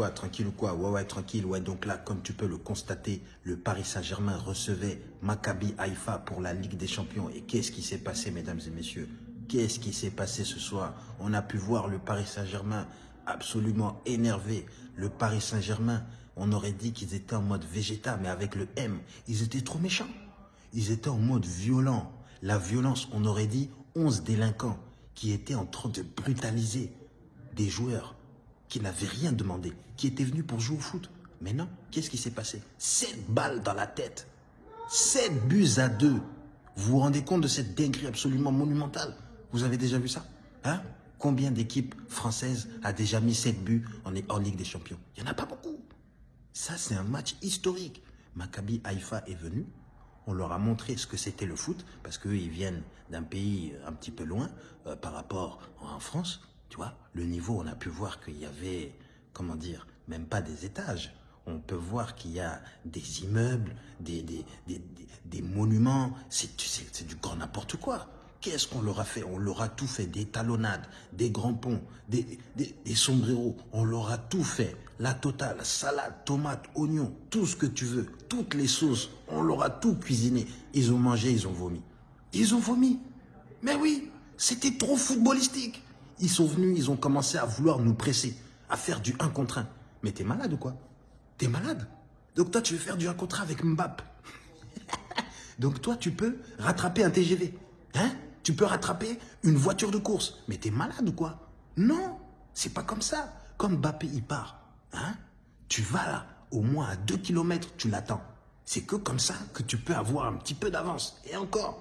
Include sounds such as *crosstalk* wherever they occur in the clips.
quoi Tranquille ou quoi? Ouais, ouais, tranquille. Ouais, donc là, comme tu peux le constater, le Paris Saint-Germain recevait Maccabi Haïfa pour la Ligue des Champions. Et qu'est-ce qui s'est passé, mesdames et messieurs? Qu'est-ce qui s'est passé ce soir? On a pu voir le Paris Saint-Germain absolument énervé. Le Paris Saint-Germain, on aurait dit qu'ils étaient en mode végétal, mais avec le M. Ils étaient trop méchants. Ils étaient en mode violent. La violence, on aurait dit 11 délinquants qui étaient en train de brutaliser des joueurs qui n'avaient rien demandé, qui étaient venus pour jouer au foot. Mais non, qu'est-ce qui s'est passé? 7 balles dans la tête. 7 buts à 2. Vous vous rendez compte de cette dinguerie absolument monumentale? Vous avez déjà vu ça? Hein? Combien d'équipes françaises a déjà mis 7 buts en, en Ligue des Champions? Il n'y en a pas beaucoup. Ça, c'est un match historique. Maccabi Haïfa est venu. On leur a montré ce que c'était le foot, parce qu'eux, ils viennent d'un pays un petit peu loin euh, par rapport en France. Tu vois, le niveau, on a pu voir qu'il y avait, comment dire, même pas des étages. On peut voir qu'il y a des immeubles, des, des, des, monuments. C'est du grand n'importe quoi. Qu'est-ce qu'on leur a fait? On leur a tout fait, des talonnades, des grands ponts, des, des, des sombreros. On leur a tout fait. La totale, salade, tomate, oignon, tout ce que tu veux, toutes les sauces. On leur a tout cuisiné. Ils ont mangé, ils ont vomi. Ils ont vomi. Mais oui, c'était trop footballistique. Ils sont venus, ils ont commencé à vouloir nous presser, à faire du 1 contre 1. Mais t'es malade ou quoi? T'es malade? Donc toi, tu veux faire du 1 contre 1 avec Mbappé. *laughs* Donc toi, tu peux rattraper un TGV. Hein? Tu peux rattraper une voiture de course. Mais t'es malade ou quoi? Non, c'est pas comme ça. Comme Mbappé, il part. Hein Tu vas là, au moins à 2 km, tu l'attends. C'est que comme ça que tu peux avoir un petit peu d'avance. Et encore,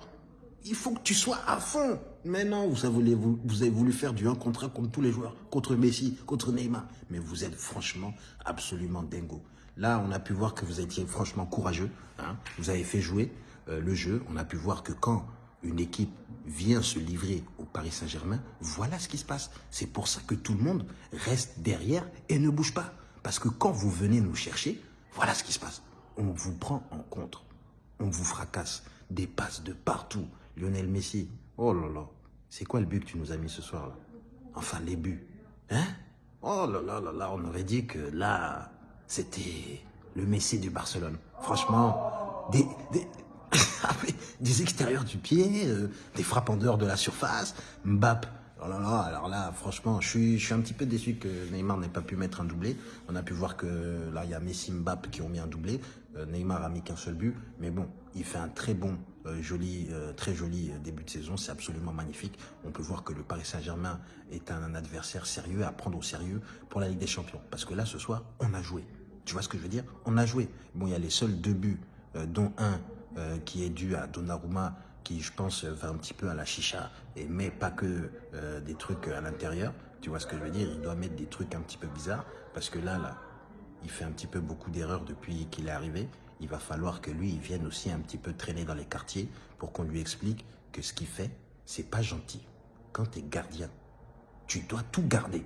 il faut que tu sois à fond. Mais non, vous avez, vous, avez voulu faire du 1 contre 1 contre tous les joueurs, contre Messi, contre Neymar. Mais vous êtes franchement absolument dingo. Là, on a pu voir que vous étiez franchement courageux. Hein. Vous avez fait jouer euh, le jeu. On a pu voir que quand une équipe vient se livrer au Paris Saint-Germain, voilà ce qui se passe. C'est pour ça que tout le monde reste derrière et ne bouge pas. Parce que quand vous venez nous chercher, voilà ce qui se passe. On vous prend en compte. On vous fracasse. Des passes de partout. Lionel Messi, oh là là, c'est quoi le but que tu nous as mis ce soir là? Enfin, les buts. Hein? Oh là là là là, on aurait dit que là, c'était le Messi du Barcelone. Franchement, des, des, *laughs* des extérieurs du pied, euh, des frappes en dehors de la surface, Mbappé. Oh là là, alors là, franchement, je suis, un petit peu déçu que Neymar n'ait pas pu mettre un doublé. On a pu voir que là, il y a Messi, Mbappé qui ont mis un doublé. Euh, Neymar a mis qu'un seul but. Mais bon, il fait un très bon, euh, joli, euh, très joli début de saison. C'est absolument magnifique. On peut voir que le Paris Saint-Germain est un, adversaire sérieux à prendre au sérieux pour la Ligue des Champions. Parce que là, ce soir, on a joué. Tu vois ce que je veux dire? On a joué. Bon, il y a les seuls deux buts, dont un qui est dû à Donnarumma, qui, je pense, va un petit peu à la chicha, et met pas que des trucs à l'intérieur. Tu vois ce que je veux dire? Il doit mettre des trucs un petit peu bizarres, parce que là, là, il fait un petit peu beaucoup d'erreurs depuis qu'il est arrivé. Il va falloir que lui, il vienne aussi un petit peu traîner dans les quartiers pour qu'on lui explique que ce qu'il fait, c'est pas gentil. Quand tu es gardien, tu dois tout garder.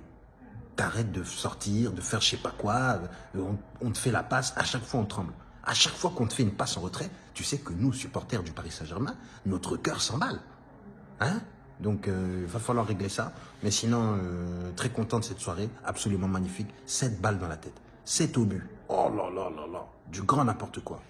T'arrêtes de sortir, de faire je sais pas quoi, euh, on, te fait la passe, à chaque fois on tremble. À chaque fois qu'on te fait une passe en retrait, tu sais que nous, supporters du Paris Saint-Germain, notre cœur s'emballe. Hein? Donc, euh, il va falloir régler ça. Mais sinon, euh, très content de cette soirée, absolument magnifique. 7 balles dans la tête. 7 au but. Oh là là là là. Du grand n'importe quoi.